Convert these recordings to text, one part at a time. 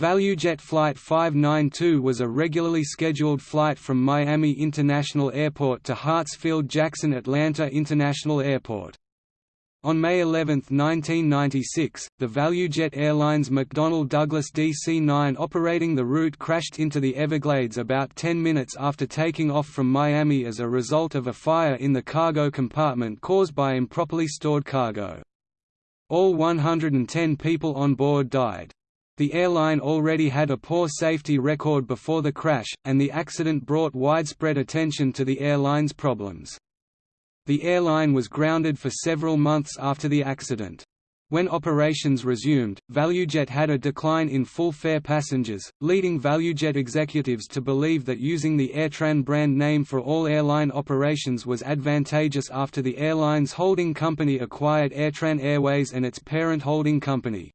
ValueJet Flight 592 was a regularly scheduled flight from Miami International Airport to Hartsfield-Jackson Atlanta International Airport. On May 11, 1996, the ValueJet Airlines McDonnell Douglas DC-9 operating the route crashed into the Everglades about 10 minutes after taking off from Miami as a result of a fire in the cargo compartment caused by improperly stored cargo. All 110 people on board died. The airline already had a poor safety record before the crash, and the accident brought widespread attention to the airline's problems. The airline was grounded for several months after the accident. When operations resumed, ValueJet had a decline in full fare passengers, leading ValueJet executives to believe that using the AirTran brand name for all airline operations was advantageous after the airline's holding company acquired AirTran Airways and its parent holding company.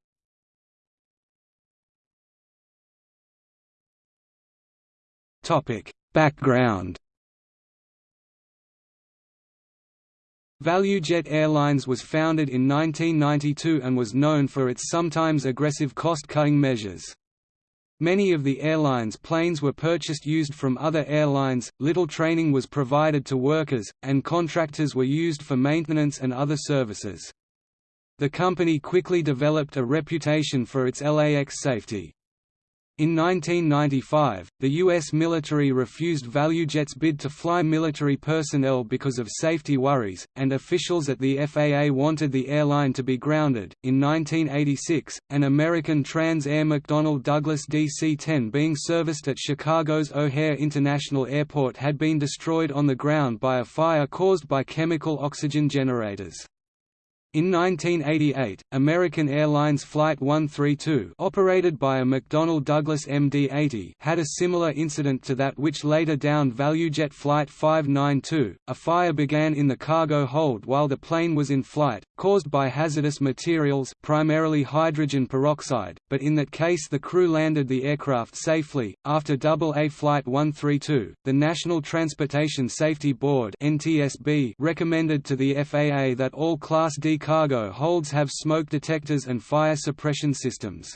Topic: Background. ValueJet Airlines was founded in 1992 and was known for its sometimes aggressive cost-cutting measures. Many of the airline's planes were purchased used from other airlines, little training was provided to workers, and contractors were used for maintenance and other services. The company quickly developed a reputation for its LAX safety. In 1995, the U.S. military refused ValueJet's bid to fly military personnel because of safety worries, and officials at the FAA wanted the airline to be grounded. In 1986, an American Trans Air McDonnell Douglas DC 10 being serviced at Chicago's O'Hare International Airport had been destroyed on the ground by a fire caused by chemical oxygen generators. In 1988, American Airlines Flight 132 operated by a McDonnell Douglas MD-80 had a similar incident to that which later downed ValueJet Flight 592. A fire began in the cargo hold while the plane was in flight, caused by hazardous materials primarily hydrogen peroxide, but in that case the crew landed the aircraft safely. After AA Flight 132, the National Transportation Safety Board (NTSB) recommended to the FAA that all Class D cargo holds have smoke detectors and fire suppression systems.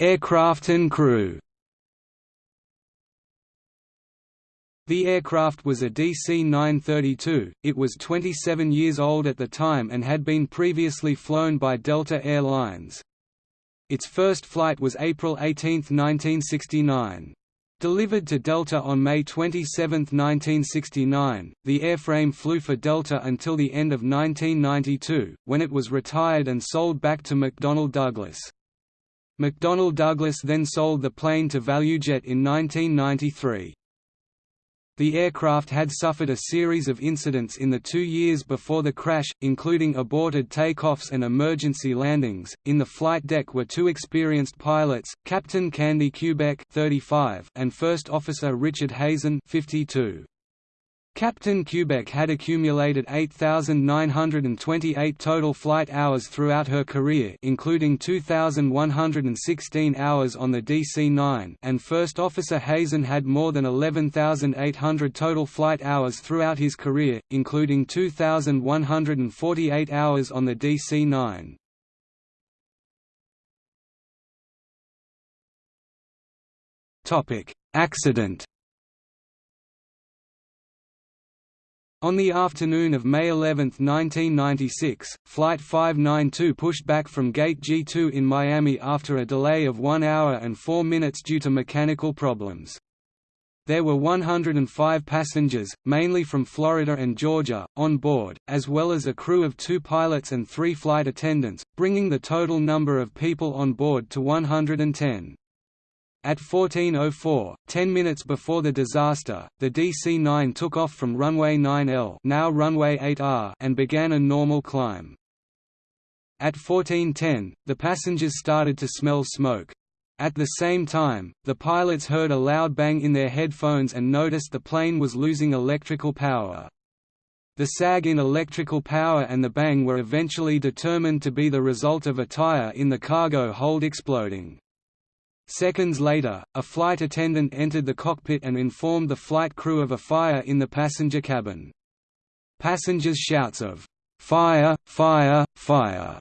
Aircraft and crew The aircraft was a DC-932, it was 27 years old at the time and had been previously flown by Delta Air Lines. Its first flight was April 18, 1969. Delivered to Delta on May 27, 1969, the airframe flew for Delta until the end of 1992, when it was retired and sold back to McDonnell Douglas. McDonnell Douglas then sold the plane to ValueJet in 1993. The aircraft had suffered a series of incidents in the two years before the crash, including aborted takeoffs and emergency landings. In the flight deck were two experienced pilots, Captain Candy Kubeck (35) and First Officer Richard Hazen (52). Captain Kubeck had accumulated 8,928 total flight hours throughout her career including 2,116 hours on the DC-9 and First Officer Hazen had more than 11,800 total flight hours throughout his career, including 2,148 hours on the DC-9. Accident On the afternoon of May 11, 1996, Flight 592 pushed back from Gate G2 in Miami after a delay of 1 hour and 4 minutes due to mechanical problems. There were 105 passengers, mainly from Florida and Georgia, on board, as well as a crew of two pilots and three flight attendants, bringing the total number of people on board to 110. At 14.04, 10 minutes before the disaster, the DC-9 took off from runway 9L now runway 8R and began a normal climb. At 14.10, the passengers started to smell smoke. At the same time, the pilots heard a loud bang in their headphones and noticed the plane was losing electrical power. The sag in electrical power and the bang were eventually determined to be the result of a tire in the cargo hold exploding. Seconds later, a flight attendant entered the cockpit and informed the flight crew of a fire in the passenger cabin. Passengers' shouts of "'Fire, fire, fire'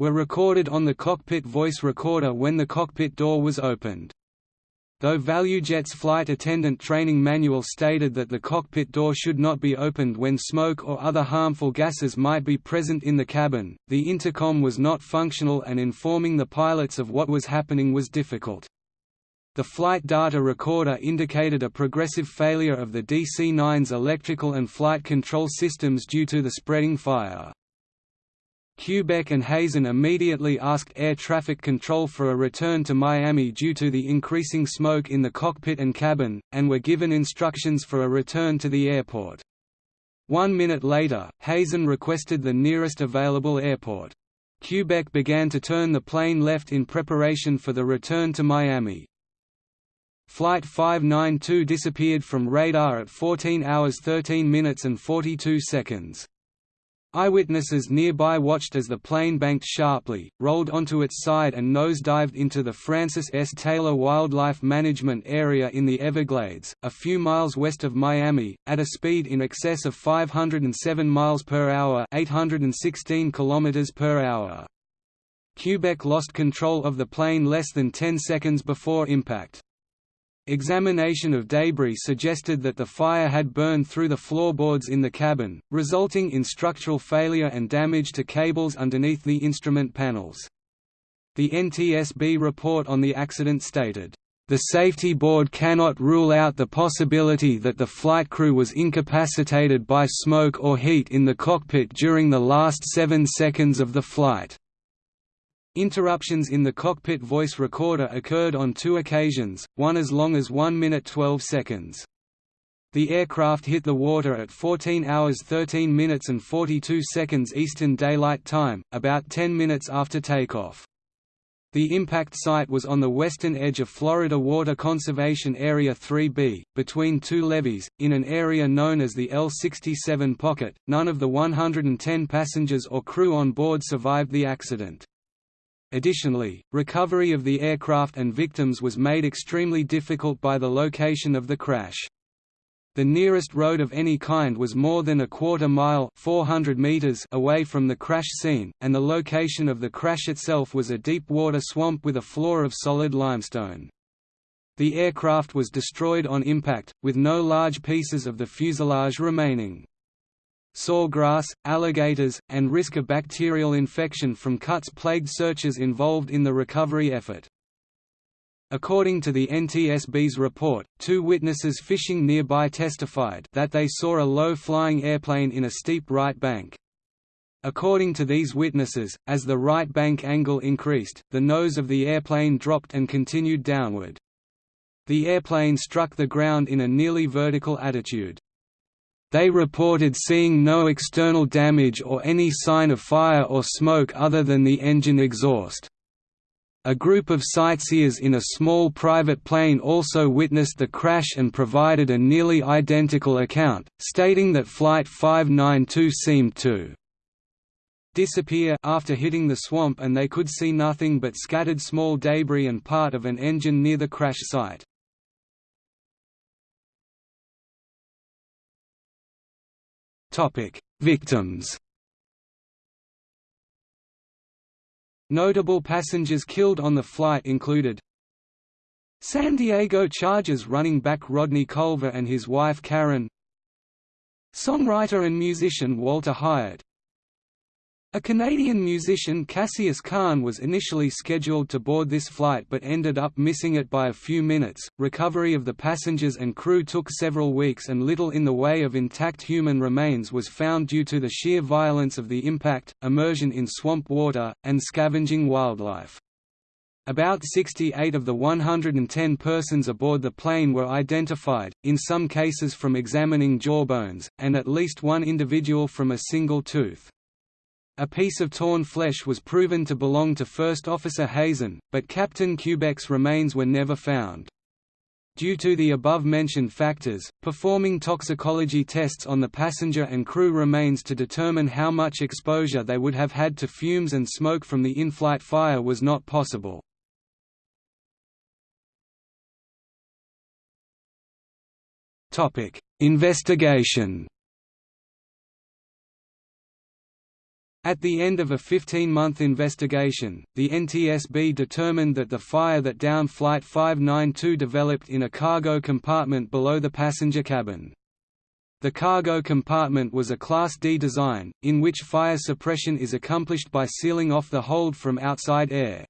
were recorded on the cockpit voice recorder when the cockpit door was opened. Though ValueJet's flight attendant training manual stated that the cockpit door should not be opened when smoke or other harmful gases might be present in the cabin, the intercom was not functional and informing the pilots of what was happening was difficult. The flight data recorder indicated a progressive failure of the DC-9's electrical and flight control systems due to the spreading fire. Kubeck and Hazen immediately asked air traffic control for a return to Miami due to the increasing smoke in the cockpit and cabin, and were given instructions for a return to the airport. One minute later, Hazen requested the nearest available airport. Kubeck began to turn the plane left in preparation for the return to Miami. Flight 592 disappeared from radar at 14 hours 13 minutes and 42 seconds. Eyewitnesses nearby watched as the plane banked sharply, rolled onto its side and nose-dived into the Francis S. Taylor Wildlife Management Area in the Everglades, a few miles west of Miami, at a speed in excess of 507 miles per hour, 816 kilometers per hour. Kubeck lost control of the plane less than 10 seconds before impact. Examination of debris suggested that the fire had burned through the floorboards in the cabin, resulting in structural failure and damage to cables underneath the instrument panels. The NTSB report on the accident stated, "...the safety board cannot rule out the possibility that the flight crew was incapacitated by smoke or heat in the cockpit during the last seven seconds of the flight." Interruptions in the cockpit voice recorder occurred on two occasions, one as long as 1 minute 12 seconds. The aircraft hit the water at 14 hours 13 minutes and 42 seconds Eastern Daylight Time, about 10 minutes after takeoff. The impact site was on the western edge of Florida Water Conservation Area 3B, between two levees, in an area known as the L-67 Pocket. None of the 110 passengers or crew on board survived the accident. Additionally, recovery of the aircraft and victims was made extremely difficult by the location of the crash. The nearest road of any kind was more than a quarter mile 400 meters away from the crash scene, and the location of the crash itself was a deep water swamp with a floor of solid limestone. The aircraft was destroyed on impact, with no large pieces of the fuselage remaining sawgrass, alligators, and risk of bacterial infection from cuts plagued searchers involved in the recovery effort. According to the NTSB's report, two witnesses fishing nearby testified that they saw a low-flying airplane in a steep right bank. According to these witnesses, as the right bank angle increased, the nose of the airplane dropped and continued downward. The airplane struck the ground in a nearly vertical attitude. They reported seeing no external damage or any sign of fire or smoke other than the engine exhaust. A group of sightseers in a small private plane also witnessed the crash and provided a nearly identical account, stating that Flight 592 seemed to disappear after hitting the swamp and they could see nothing but scattered small debris and part of an engine near the crash site. Topic: Victims. Notable passengers killed on the flight included San Diego Chargers running back Rodney Culver and his wife Karen Songwriter and musician Walter Hyatt a Canadian musician Cassius Khan was initially scheduled to board this flight but ended up missing it by a few minutes. Recovery of the passengers and crew took several weeks and little in the way of intact human remains was found due to the sheer violence of the impact, immersion in swamp water, and scavenging wildlife. About 68 of the 110 persons aboard the plane were identified, in some cases from examining jawbones, and at least one individual from a single tooth. A piece of torn flesh was proven to belong to First Officer Hazen, but Captain Kubeck's remains were never found. Due to the above-mentioned factors, performing toxicology tests on the passenger and crew remains to determine how much exposure they would have had to fumes and smoke from the in-flight fire was not possible. Investigation At the end of a 15-month investigation, the NTSB determined that the fire that downed Flight 592 developed in a cargo compartment below the passenger cabin. The cargo compartment was a Class D design, in which fire suppression is accomplished by sealing off the hold from outside air.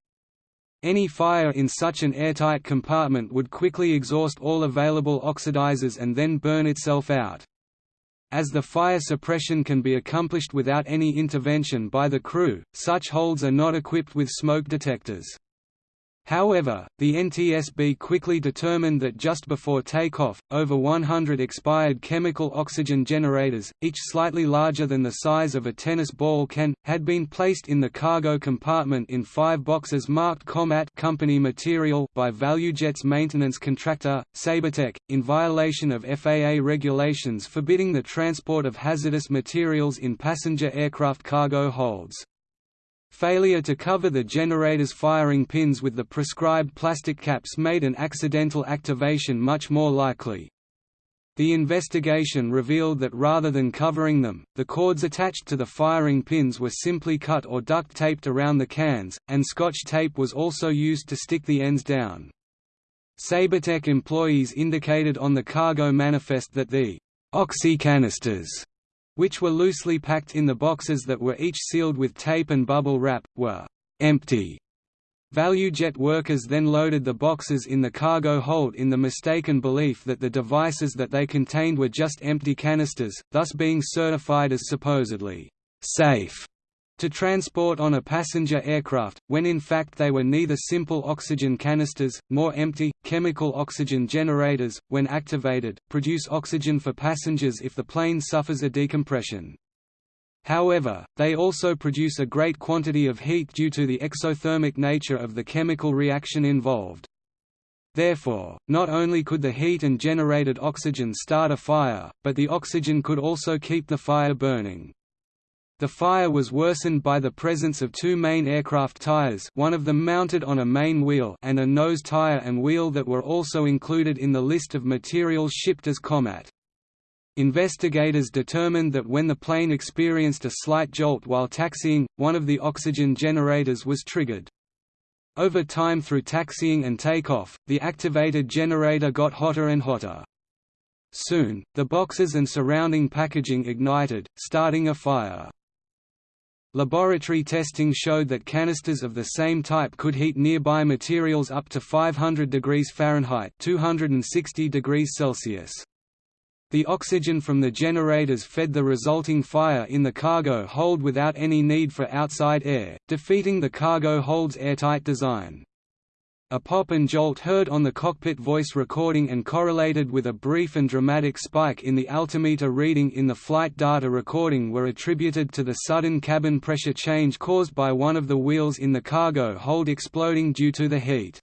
Any fire in such an airtight compartment would quickly exhaust all available oxidizers and then burn itself out. As the fire suppression can be accomplished without any intervention by the crew, such holds are not equipped with smoke detectors. However, the NTSB quickly determined that just before takeoff, over 100 expired chemical oxygen generators, each slightly larger than the size of a tennis ball can, had been placed in the cargo compartment in five boxes marked COMAT company material by ValueJet's maintenance contractor, SabreTech, in violation of FAA regulations forbidding the transport of hazardous materials in passenger aircraft cargo holds. Failure to cover the generator's firing pins with the prescribed plastic caps made an accidental activation much more likely. The investigation revealed that rather than covering them, the cords attached to the firing pins were simply cut or duct taped around the cans, and scotch tape was also used to stick the ends down. SabreTech employees indicated on the cargo manifest that the oxy canisters which were loosely packed in the boxes that were each sealed with tape and bubble wrap, were empty. ValueJet workers then loaded the boxes in the cargo hold in the mistaken belief that the devices that they contained were just empty canisters, thus being certified as supposedly safe to transport on a passenger aircraft, when in fact they were neither simple oxygen canisters, nor empty, chemical oxygen generators, when activated, produce oxygen for passengers if the plane suffers a decompression. However, they also produce a great quantity of heat due to the exothermic nature of the chemical reaction involved. Therefore, not only could the heat and generated oxygen start a fire, but the oxygen could also keep the fire burning. The fire was worsened by the presence of two main aircraft tires one of them mounted on a main wheel and a nose tire and wheel that were also included in the list of materials shipped as COMAT. Investigators determined that when the plane experienced a slight jolt while taxiing, one of the oxygen generators was triggered. Over time through taxiing and takeoff, the activated generator got hotter and hotter. Soon, the boxes and surrounding packaging ignited, starting a fire. Laboratory testing showed that canisters of the same type could heat nearby materials up to 500 degrees Fahrenheit 260 degrees Celsius. The oxygen from the generators fed the resulting fire in the cargo hold without any need for outside air, defeating the cargo hold's airtight design. A pop and jolt heard on the cockpit voice recording and correlated with a brief and dramatic spike in the altimeter reading in the flight data recording were attributed to the sudden cabin pressure change caused by one of the wheels in the cargo hold exploding due to the heat.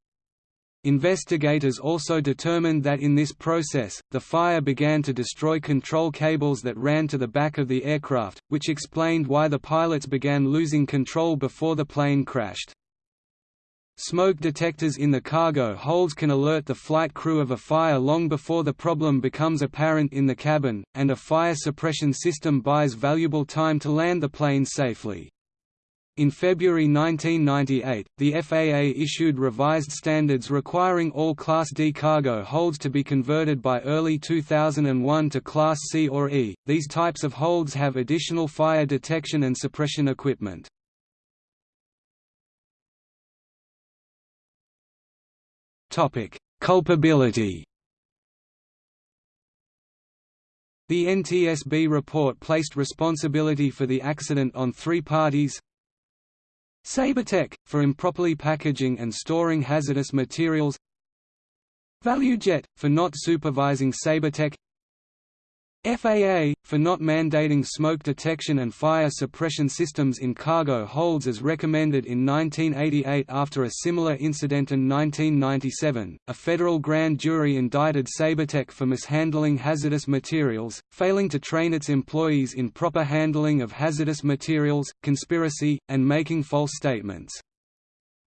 Investigators also determined that in this process, the fire began to destroy control cables that ran to the back of the aircraft, which explained why the pilots began losing control before the plane crashed. Smoke detectors in the cargo holds can alert the flight crew of a fire long before the problem becomes apparent in the cabin, and a fire suppression system buys valuable time to land the plane safely. In February 1998, the FAA issued revised standards requiring all Class D cargo holds to be converted by early 2001 to Class C or E. These types of holds have additional fire detection and suppression equipment. Topic: Culpability. The NTSB report placed responsibility for the accident on three parties. SabreTech, for improperly packaging and storing hazardous materials. ValueJet, for not supervising SabreTech FAA, for not mandating smoke detection and fire suppression systems in cargo holds as recommended in 1988 after a similar incident in 1997, a federal grand jury indicted SabreTech for mishandling hazardous materials, failing to train its employees in proper handling of hazardous materials, conspiracy, and making false statements.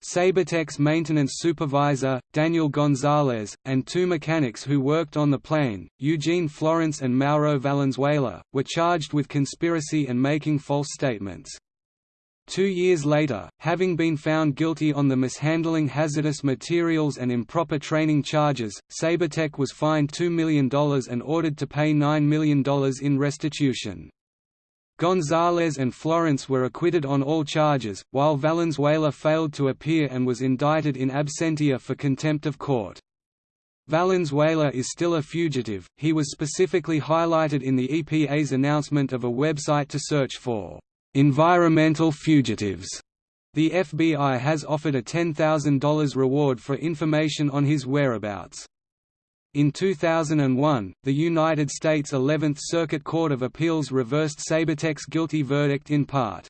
SabreTech's maintenance supervisor, Daniel Gonzalez, and two mechanics who worked on the plane, Eugene Florence and Mauro Valenzuela, were charged with conspiracy and making false statements. Two years later, having been found guilty on the mishandling hazardous materials and improper training charges, Sabertech was fined $2 million and ordered to pay $9 million in restitution. Gonzalez and Florence were acquitted on all charges, while Valenzuela failed to appear and was indicted in absentia for contempt of court. Valenzuela is still a fugitive, he was specifically highlighted in the EPA's announcement of a website to search for environmental fugitives. The FBI has offered a $10,000 reward for information on his whereabouts. In 2001, the United States 11th Circuit Court of Appeals reversed SabreTech's guilty verdict in part.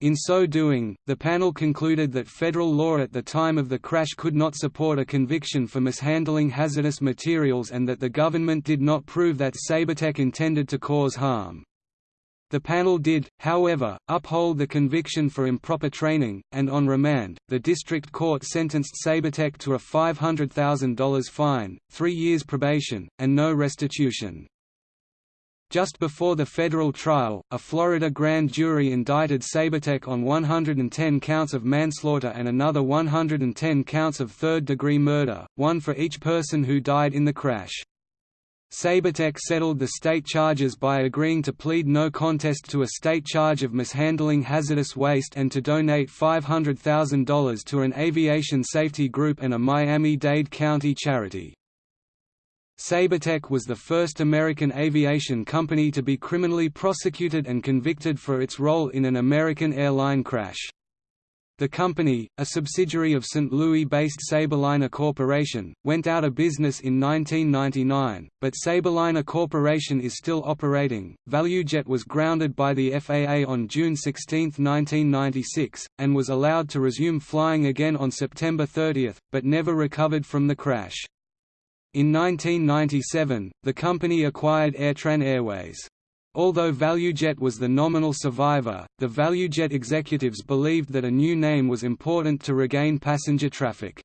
In so doing, the panel concluded that federal law at the time of the crash could not support a conviction for mishandling hazardous materials and that the government did not prove that Sabertech intended to cause harm. The panel did, however, uphold the conviction for improper training, and on remand, the district court sentenced SabreTech to a $500,000 fine, three years probation, and no restitution. Just before the federal trial, a Florida grand jury indicted SabreTech on 110 counts of manslaughter and another 110 counts of third-degree murder, one for each person who died in the crash. SabreTech settled the state charges by agreeing to plead no contest to a state charge of mishandling hazardous waste and to donate $500,000 to an aviation safety group and a Miami-Dade County charity. SabreTech was the first American aviation company to be criminally prosecuted and convicted for its role in an American airline crash. The company, a subsidiary of St. Louis-based Sabreliner Corporation, went out of business in 1999, but Sabreliner Corporation is still operating. ValueJet was grounded by the FAA on June 16, 1996, and was allowed to resume flying again on September 30, but never recovered from the crash. In 1997, the company acquired Airtran Airways. Although ValueJet was the nominal survivor, the ValueJet executives believed that a new name was important to regain passenger traffic.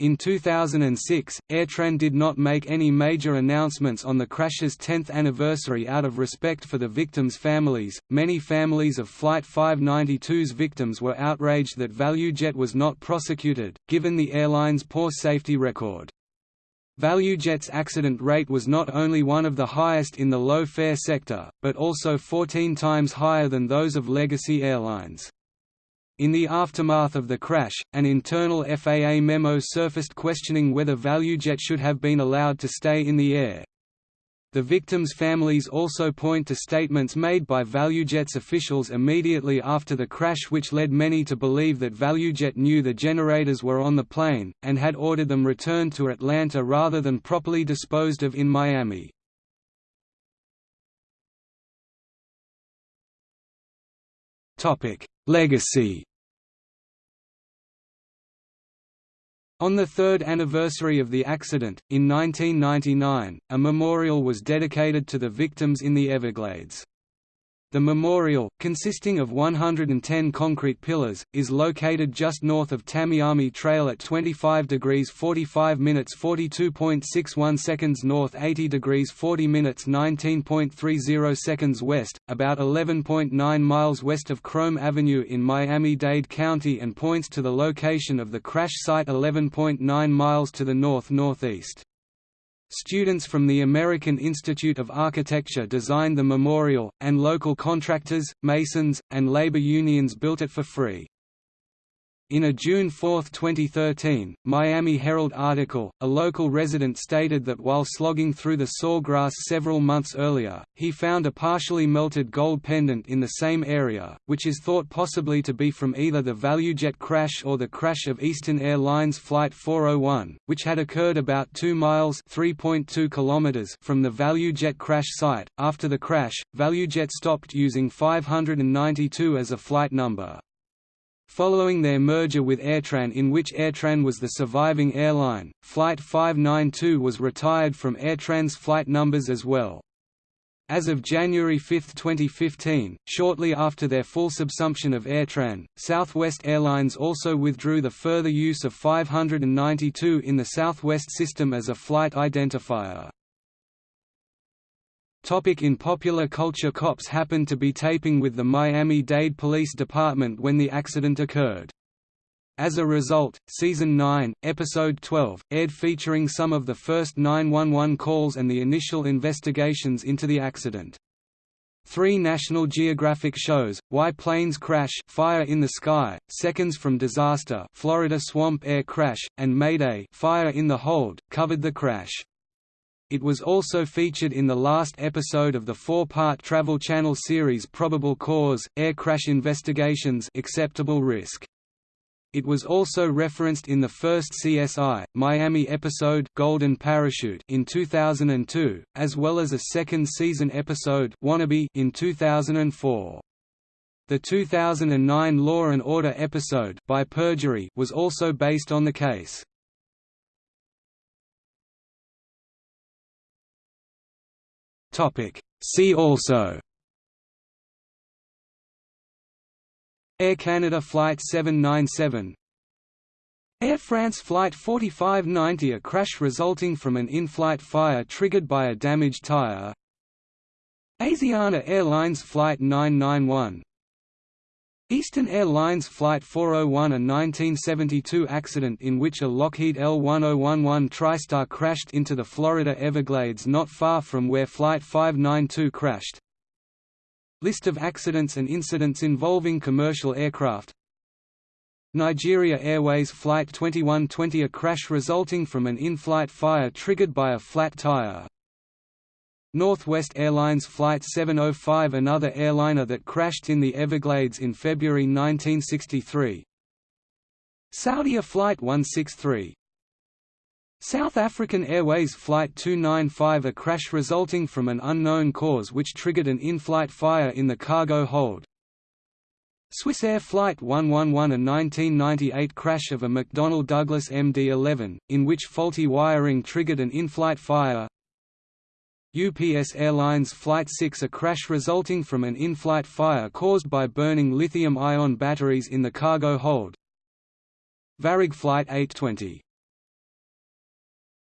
In 2006, Airtran did not make any major announcements on the crash's 10th anniversary out of respect for the victims' families. Many families of Flight 592's victims were outraged that ValueJet was not prosecuted, given the airline's poor safety record. ValueJet's accident rate was not only one of the highest in the low-fare sector, but also 14 times higher than those of legacy airlines. In the aftermath of the crash, an internal FAA memo surfaced questioning whether ValueJet should have been allowed to stay in the air. The victims' families also point to statements made by ValueJet's officials immediately after the crash which led many to believe that ValueJet knew the generators were on the plane, and had ordered them returned to Atlanta rather than properly disposed of in Miami. Legacy On the third anniversary of the accident, in 1999, a memorial was dedicated to the victims in the Everglades. The memorial, consisting of 110 concrete pillars, is located just north of Tamiami Trail at 25 degrees 45 minutes 42.61 seconds north 80 degrees 40 minutes 19.30 seconds west, about 11.9 miles west of Krome Avenue in Miami-Dade County and points to the location of the crash site 11.9 miles to the north-northeast. Students from the American Institute of Architecture designed the memorial, and local contractors, masons, and labor unions built it for free. In a June 4, 2013, Miami Herald article, a local resident stated that while slogging through the sawgrass several months earlier, he found a partially melted gold pendant in the same area, which is thought possibly to be from either the ValueJet crash or the crash of Eastern Airlines Flight 401, which had occurred about 2 miles (3.2 kilometers) from the ValueJet crash site. After the crash, ValueJet stopped using 592 as a flight number. Following their merger with Airtran in which Airtran was the surviving airline, Flight 592 was retired from Airtran's flight numbers as well. As of January 5, 2015, shortly after their full subsumption of Airtran, Southwest Airlines also withdrew the further use of 592 in the Southwest system as a flight identifier. Topic in popular culture Cops happened to be taping with the Miami-Dade Police Department when the accident occurred. As a result, Season 9, Episode 12, aired featuring some of the first 911 calls and the initial investigations into the accident. Three National Geographic shows, Why Planes Crash Fire in the Sky, Seconds from Disaster Florida Swamp Air Crash, and Mayday Fire in the Hold, covered the crash. It was also featured in the last episode of the four-part Travel Channel series Probable Cause, Air Crash Investigations Acceptable Risk. It was also referenced in the first CSI, Miami episode Golden Parachute in 2002, as well as a second season episode Wannabe in 2004. The 2009 Law and Order episode By Perjury was also based on the case. See also. Air Canada Flight 797 Air France Flight 4590 A crash resulting from an in-flight fire triggered by a damaged tire. Asiana Airlines Flight 991 Eastern Airlines Flight 401 A 1972 accident in which a Lockheed L-1011 TriStar crashed into the Florida Everglades not far from where Flight 592 crashed. List of accidents and incidents involving commercial aircraft. Nigeria Airways Flight 2120 A crash resulting from an in-flight fire triggered by a flat tire Northwest Airlines Flight 705 Another airliner that crashed in the Everglades in February 1963 Saudia Flight 163 South African Airways Flight 295 A crash resulting from an unknown cause which triggered an in-flight fire in the cargo hold. Swiss Air Flight 111 A 1998 crash of a McDonnell Douglas MD-11, in which faulty wiring triggered an in-flight fire. UPS Airlines Flight 6 A crash resulting from an in-flight fire caused by burning lithium-ion batteries in the cargo hold. Varig Flight 820